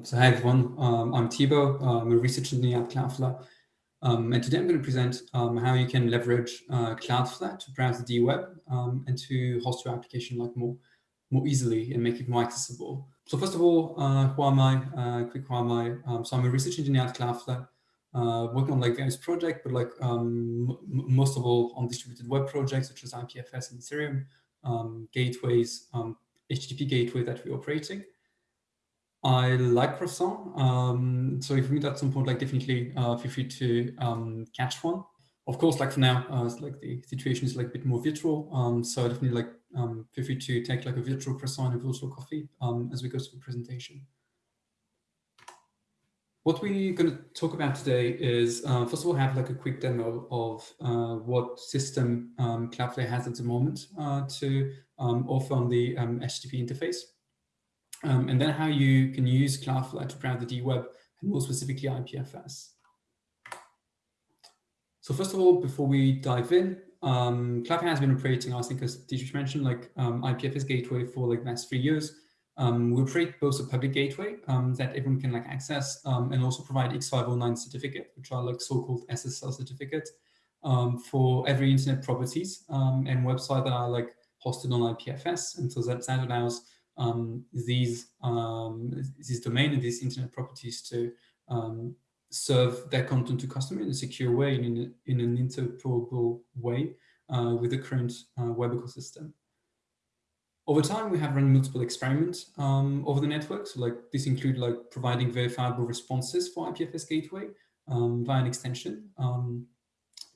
So hi everyone, um, I'm Thibaut, I'm a research engineer at Cloudflare. Um, and today I'm going to present um, how you can leverage uh, Cloudflare to browse the D-Web um, and to host your application like more, more easily and make it more accessible. So first of all, uh, who am I? Uh, quick who am I? Um, so I'm a research engineer at Cloudflare, uh, working on like various projects, but like um, most of all on distributed web projects such as IPFS and Ethereum, gateways, HTTP gateway that we're operating. I like croissant. Um, so if you meet at some point, like definitely uh, feel free to um, catch one. Of course, like for now, uh, like the situation is like a bit more virtual. Um, so definitely like um, feel free to take like a virtual croissant and virtual coffee um, as we go through the presentation. What we're going to talk about today is, uh, first of all, have like a quick demo of uh, what system um, Cloudflare has at the moment uh, to um, offer on the HTTP interface. Um, and then how you can use Cloudflare to browse the D-Web and more specifically IPFS. So first of all, before we dive in, um, Cloudflare has been operating, I think as Dietrich mentioned, like um, IPFS gateway for like the last three years. Um, we operate both a public gateway um, that everyone can like access um, and also provide X509 certificate, which are like so-called SSL certificate um, for every internet properties um, and website that are like hosted on IPFS. And so that, that allows these um, this domain and these internet properties to um, serve their content to customer in a secure way and in, in an interoperable way uh, with the current uh, web ecosystem. Over time, we have run multiple experiments um, over the network. So like this include like providing verifiable responses for IPFS gateway um, via an extension. Um,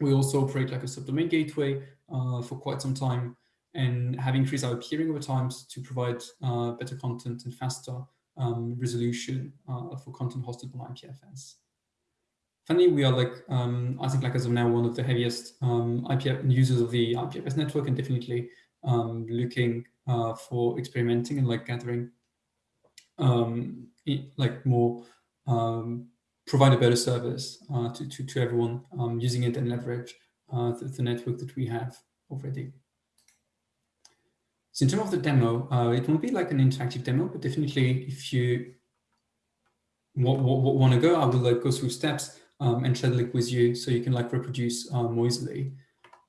we also operate like a subdomain gateway uh, for quite some time and have increased our peering over time to provide uh, better content and faster um, resolution uh, for content hosted on IPFS. Finally, we are like, um, I think like as of now, one of the heaviest um, IPF users of the IPFS network and definitely um, looking uh, for experimenting and like gathering um, like more, um, provide a better service uh, to, to, to everyone using it and leverage uh, the, the network that we have already. So in terms of the demo, uh, it won't be like an interactive demo, but definitely if you want to go, I will like go through steps um, and share the link with you so you can like reproduce uh, more easily.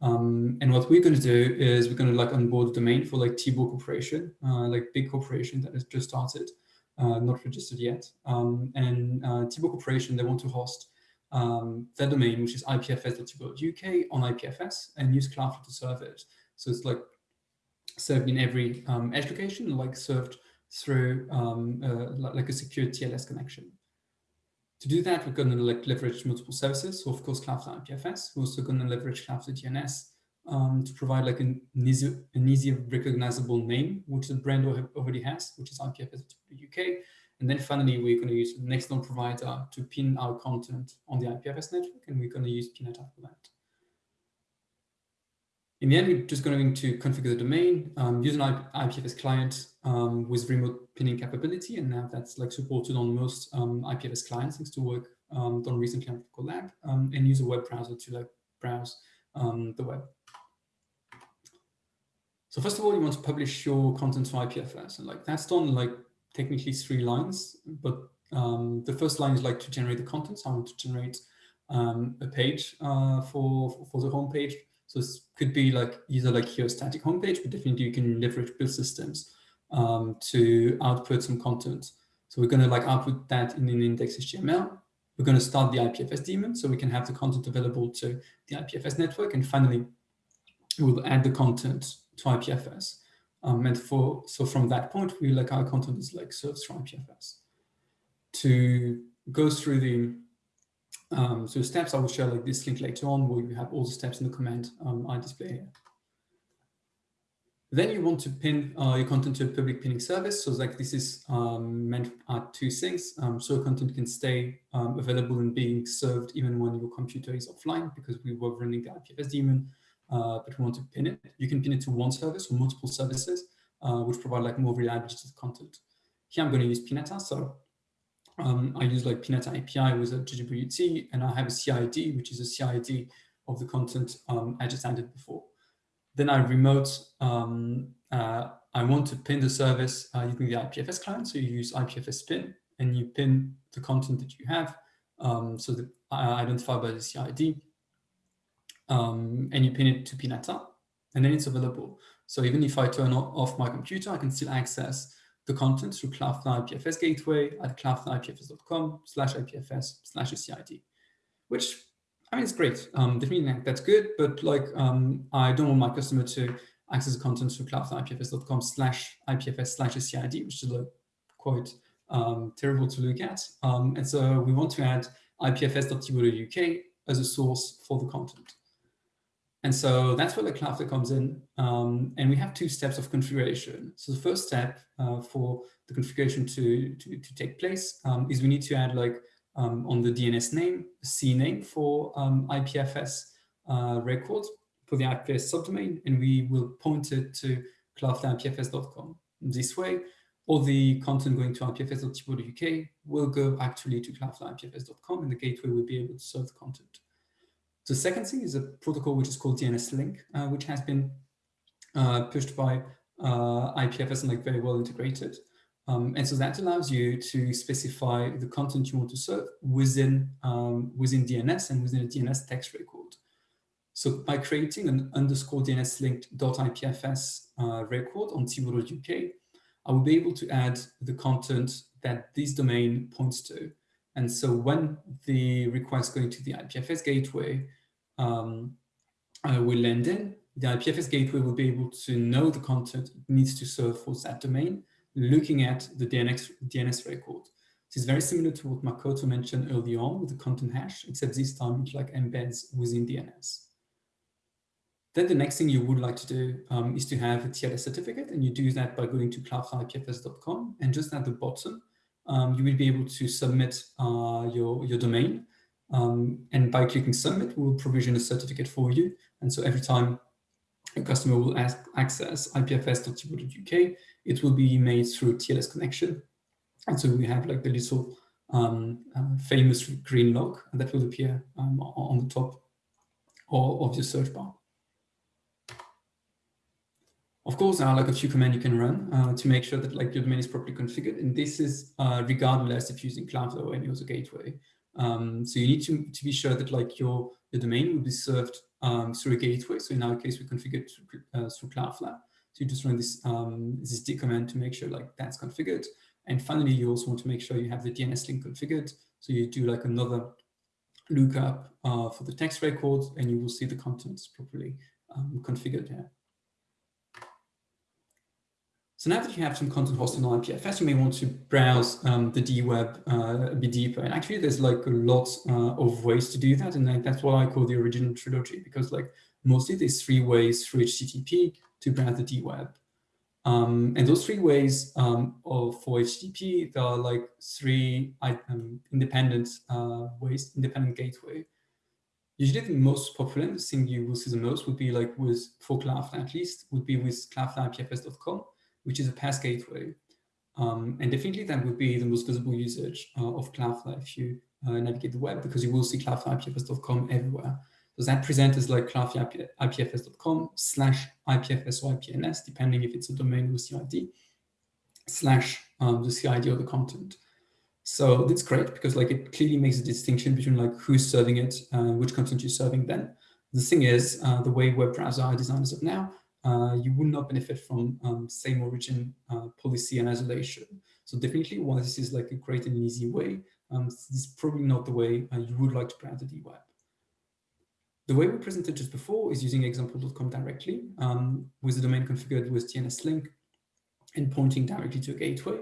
Um, and what we're going to do is we're going to like onboard the domain for like T-Book Corporation, uh, like big corporation that has just started, uh, not registered yet. Um, and uh, T-Book Corporation, they want to host um, their domain, which is ipfs.uk on IPFS and use Cloudflare to serve it. So it's like served in every um, edge location, like served through um, uh, like a secure TLS connection. To do that, we're going to like leverage multiple services. So of course, Cloudflare IPFS. We're also going to leverage Cloudflare DNS um, to provide like an easy, an easy recognizable name, which the brand already has, which is IPFS UK. And then finally, we're going to use an external provider to pin our content on the IPFS network, and we're going to use Pinata for that. In the end, we're just going to configure the domain, um, use an IPFS client um, with remote pinning capability, and now that's like supported on most um, IPFS clients, thanks to work um, done recently on Collab, um, and use a web browser to like browse um, the web. So first of all, you want to publish your content to IPFS, and like that's done like technically three lines, but the first line is like to generate the content. So I want to generate a page uh, for for the home page so this could be like either like your static homepage, but definitely you can leverage build systems um, to output some content. So we're going to like output that in an index HTML. We're going to start the IPFS daemon so we can have the content available to the IPFS network. And finally, we'll add the content to IPFS. Um, and for so from that point, we like our content is like served from IPFS. To go through the um, so steps, I will share like this link later on where you have all the steps in the command um, I display here. Then you want to pin uh, your content to a public pinning service. So like this is um, meant at two things. Um, so content can stay um, available and being served even when your computer is offline because we were running the IPFS daemon, uh, but we want to pin it. You can pin it to one service or multiple services, uh, which provide like more reliability to the content. Here I'm going to use Pinata. So um, I use like Pinata API with a JWT, and I have a CID, which is a CID of the content um, I just added before. Then I remote, um, uh, I want to pin the service uh, using the IPFS client, so you use IPFS pin, and you pin the content that you have, um, so that uh, identified by the CID, um, and you pin it to Pinata, and then it's available. So even if I turn off my computer, I can still access the content through Cloudflare IPFS gateway at cloudflareipfs.com slash IPFS slash CID, which I mean, it's great. Um, definitely that's good, but like um, I don't want my customer to access the content through cloudflareipfs.com slash IPFS slash CID, which is like quite um, terrible to look at. Um, and so we want to add ipfs.tbo.uk as a source for the content. And so that's where the Cloudflare comes in. Um, and we have two steps of configuration. So the first step uh, for the configuration to, to, to take place um, is we need to add like um, on the DNS name, CNAME for um, IPFS uh, record for the IPFS subdomain, and we will point it to cloudflareipfs.com. This way, all the content going to ipfs.tbo.uk will go actually to cloudflareipfs.com, and the gateway will be able to serve the content. The second thing is a protocol which is called DNS Link, uh, which has been uh, pushed by uh, IPFS and like very well integrated. Um, and so that allows you to specify the content you want to serve within, um, within DNS and within a DNS text record. So by creating an underscore DNS link .ipfs uh, record on tbo.uk, I will be able to add the content that this domain points to. And so when the request going to the IPFS gateway um, uh, will land in, the IPFS gateway will be able to know the content it needs to serve for that domain looking at the DNS, DNS record. This is very similar to what Makoto mentioned early on with the content hash, except this time it like embeds within DNS. Then the next thing you would like to do um, is to have a TLS certificate, and you do that by going to cloudflareipfs.com, and just at the bottom, um, you will be able to submit uh, your, your domain. Um, and by clicking submit, we'll provision a certificate for you. And so every time a customer will ask, access ipfs.tbo.uk, it will be made through TLS connection. And so we have like the little um, uh, famous green log that will appear um, on the top of your search bar. Of course, there are like a few commands you can run uh, to make sure that like your domain is properly configured. And this is uh, regardless if you're using Cloudflare or any other gateway. Um, so you need to, to be sure that like your, your domain will be served um, through a gateway. So in our case, we configured through, uh, through Cloudflare. So you just run this, um, this D command to make sure like that's configured. And finally, you also want to make sure you have the DNS link configured. So you do like another lookup uh, for the text record and you will see the contents properly um, configured here. So now that you have some content hosted on IPFS, you may want to browse um, the DWeb uh, a bit deeper. And actually, there's like a lot uh, of ways to do that. And like, that's what I call the original trilogy, because like mostly there's three ways through HTTP to browse the DWeb. Um, and those three ways um, of, for HTTP, there are like three um, independent uh, ways, independent gateway. Usually the most popular, thing you will see the most would be like with, for Cloudflare at least, would be with cloudflareipfs.com which is a path gateway. Um, and definitely that would be the most visible usage uh, of Cloudflare if you uh, navigate the web, because you will see cloudflareipfs.com everywhere. So that present is like cloudflareipfs.com slash IPFS or IPNS, depending if it's a domain with CID, slash um, the CID or the content. So that's great because like it clearly makes a distinction between like who's serving it, uh, which content you're serving then. The thing is, uh, the way web browsers are designed as of now, you will not benefit from um, same origin uh, policy and isolation. So definitely while this is like a great and easy way, um, this is probably not the way uh, you would like to plan the DWeb. The way we presented just before is using example.com directly um, with the domain configured with DNS link and pointing directly to a gateway.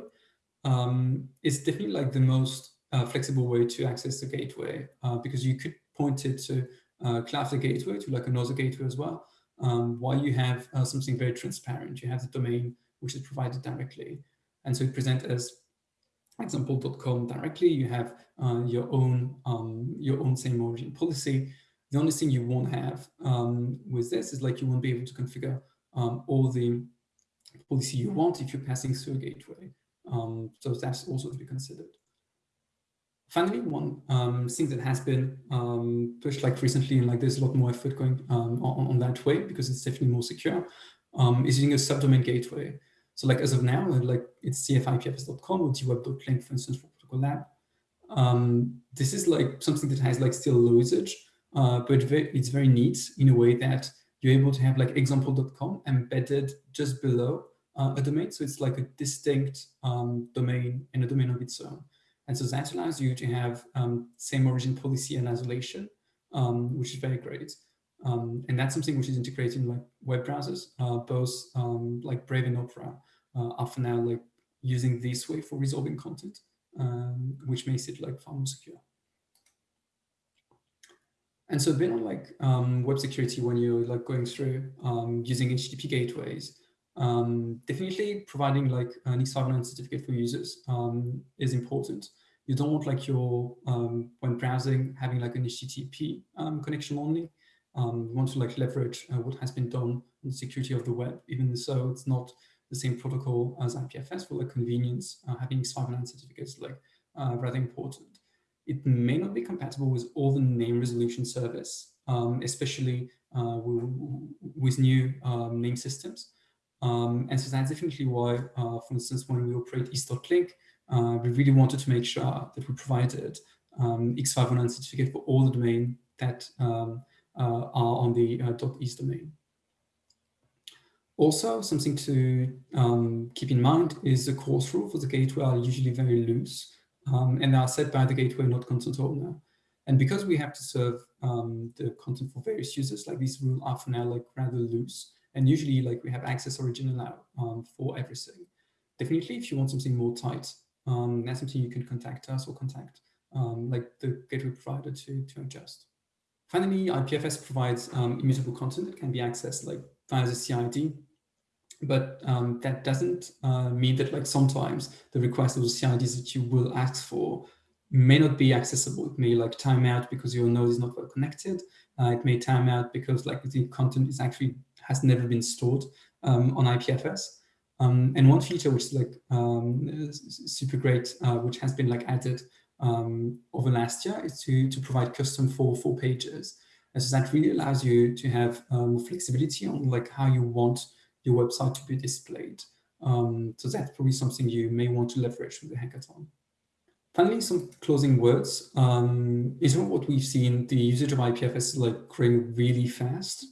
Um, it's definitely like the most uh, flexible way to access the gateway uh, because you could point it to uh, Cloudflare gateway to like another gateway as well um, while you have uh, something very transparent. You have the domain which is provided directly. And so you present as example.com directly. You have uh, your own um, your own same origin policy. The only thing you won't have um, with this is like you won't be able to configure um, all the policy you want if you're passing through a gateway. Um, so that's also to be considered. Finally, one um, thing that has been um, pushed like recently, and like there's a lot more effort going um, on, on, that way because it's definitely more secure, um, is using a subdomain gateway. So like as of now, like it's cfipfs.com or dweb.link, for instance, for Protocol Lab. Um, this is like something that has like still low usage, uh, but it's very neat in a way that you're able to have like example.com embedded just below uh, a domain. So it's like a distinct um, domain and a domain of its own. And so that allows you to have um, same origin policy and isolation, um, which is very great. Um, and that's something which is integrated in like web browsers, uh, both um, like Brave and Opera uh, are for now like using this way for resolving content, um, which makes it like far more secure. And so then on like um, web security, when you're like going through um, using HTTP gateways, um, definitely providing like an X509 certificate for users um, is important. You don't want like your, um, when browsing, having like an HTTP um, connection only. you want to like leverage uh, what has been done on the security of the web, even so it's not the same protocol as IPFS for like convenience, uh, having X509 certificates like uh, rather important it may not be compatible with all the name resolution service, um, especially uh, with new um, name systems. Um, and so that's definitely why, uh, for instance, when we operate eth.link, uh, we really wanted to make sure that we provided um, X509 certificate for all the domain that um, uh, are on the uh, .eth domain. Also, something to um, keep in mind is the CORS rule for the gateway are usually very loose um, and are set by the gateway, not content owner. And because we have to serve um, the content for various users, like these rules are for now like rather loose. And usually like we have access origin now um, for everything. Definitely if you want something more tight, um, that's something you can contact us or contact um, like the gateway provider to, to adjust. Finally, IPFS provides um, immutable content that can be accessed like via the CID but um, that doesn't uh, mean that like sometimes the request of the CIDs that you will ask for may not be accessible. It may like time out because your node is not well connected. Uh, it may time out because like the content is actually has never been stored um, on IPFS. Um, and one feature which is like um, super great, uh, which has been like added um, over last year is to, to provide custom for four pages. So that really allows you to have um, flexibility on like how you want your website to be displayed. Um, so that's probably something you may want to leverage with the hackathon. Finally, some closing words. Um, is what we've seen, the usage of IPFS is like growing really fast.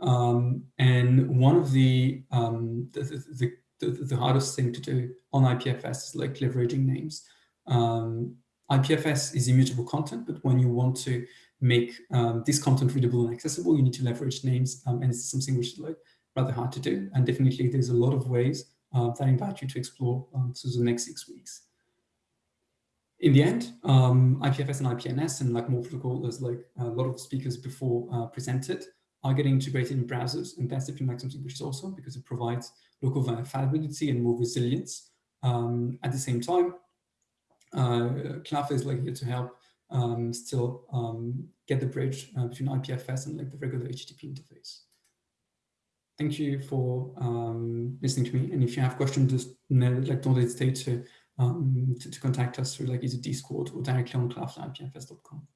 Um, and one of the, um, the, the, the, hardest thing to do on IPFS is like leveraging names. Um, IPFS is immutable content, but when you want to make um, this content readable and accessible, you need to leverage names. Um, and it's something which is like rather hard to do. And definitely there's a lot of ways uh, that I invite you to explore um, through the next six weeks. In the end, um, IPFS and IPNS and like more protocol, as like a lot of speakers before uh, presented, are getting integrated in browsers. And that's definitely like something which is awesome because it provides local verifiability and more resilience. Um, at the same time, uh, Cloudflare is like here to help um, still um, get the bridge uh, between IPFS and like the regular HTTP interface thank you for um, listening to me. And if you have questions, just like don't hesitate to, um, to, to contact us through like either Discord or directly on cloudflareipfs.com.